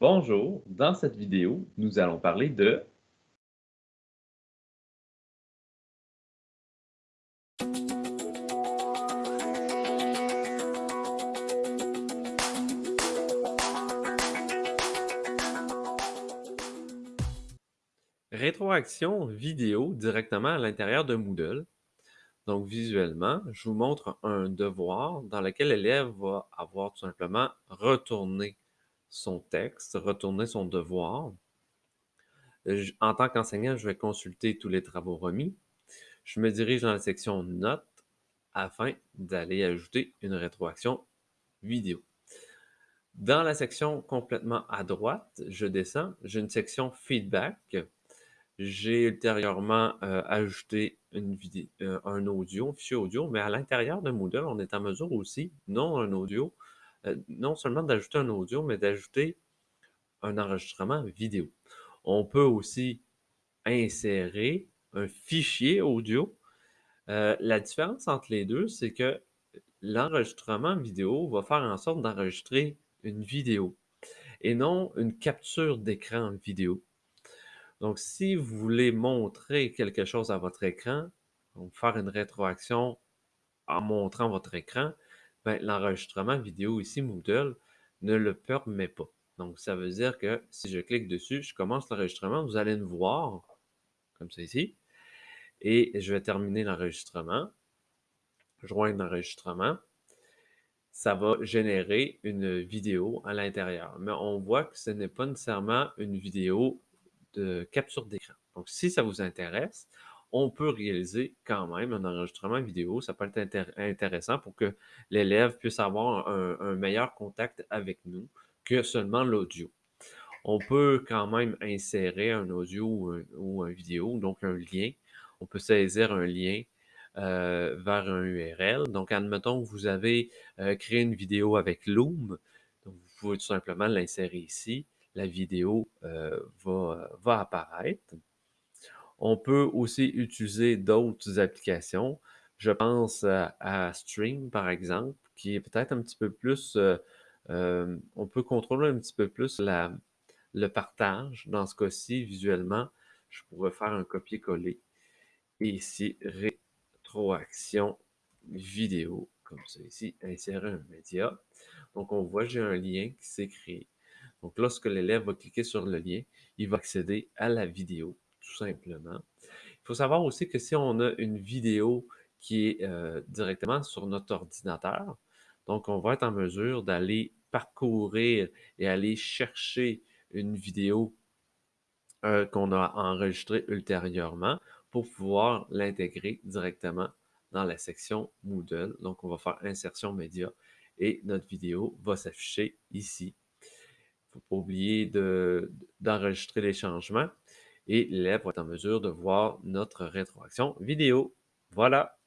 Bonjour, dans cette vidéo, nous allons parler de rétroaction vidéo directement à l'intérieur de Moodle. Donc visuellement, je vous montre un devoir dans lequel l'élève va avoir tout simplement retourné son texte, retourner son devoir. En tant qu'enseignant, je vais consulter tous les travaux remis. Je me dirige dans la section Notes afin d'aller ajouter une rétroaction vidéo. Dans la section complètement à droite, je descends, j'ai une section Feedback. J'ai ultérieurement euh, ajouté euh, un audio, un fichier audio, mais à l'intérieur de Moodle, on est en mesure aussi, non un audio, euh, non seulement d'ajouter un audio, mais d'ajouter un enregistrement vidéo. On peut aussi insérer un fichier audio. Euh, la différence entre les deux, c'est que l'enregistrement vidéo va faire en sorte d'enregistrer une vidéo et non une capture d'écran vidéo. Donc, si vous voulez montrer quelque chose à votre écran, faire une rétroaction en montrant votre écran, ben, l'enregistrement vidéo ici, Moodle, ne le permet pas. Donc, ça veut dire que si je clique dessus, je commence l'enregistrement, vous allez me voir, comme ça ici, et je vais terminer l'enregistrement, joindre l'enregistrement, ça va générer une vidéo à l'intérieur. Mais on voit que ce n'est pas nécessairement une vidéo de capture d'écran. Donc, si ça vous intéresse, on peut réaliser quand même un enregistrement vidéo. Ça peut être intéressant pour que l'élève puisse avoir un, meilleur contact avec nous que seulement l'audio. On peut quand même insérer un audio ou un, vidéo, donc un lien. On peut saisir un lien euh, vers un URL. Donc, admettons que vous avez euh, créé une vidéo avec Loom. Vous pouvez tout simplement l'insérer ici. La vidéo euh, va apparaître. On peut aussi utiliser d'autres applications. Je pense à, Stream, par exemple, qui est peut-être un petit peu plus... Euh, euh, on peut contrôler un petit peu plus la, le partage. Dans ce cas-ci, visuellement, je pourrais faire un copier-coller. Et ici, rétroaction vidéo, comme ça ici, insérer un média. Donc, on voit, j'ai un lien qui s'est créé. Donc, lorsque l'élève va cliquer sur le lien, il va accéder à la vidéo simplement. Il faut savoir aussi que si on a une vidéo qui est euh, directement sur notre ordinateur, donc on va être en mesure d'aller parcourir et aller chercher une vidéo euh, qu'on a enregistrée ultérieurement pour pouvoir l'intégrer directement dans la section Moodle. Donc, on va faire insertion média et notre vidéo va s'afficher ici. Il ne faut pas oublier d'enregistrer les changements et l'élève va être en mesure de voir notre rétroaction vidéo. Voilà.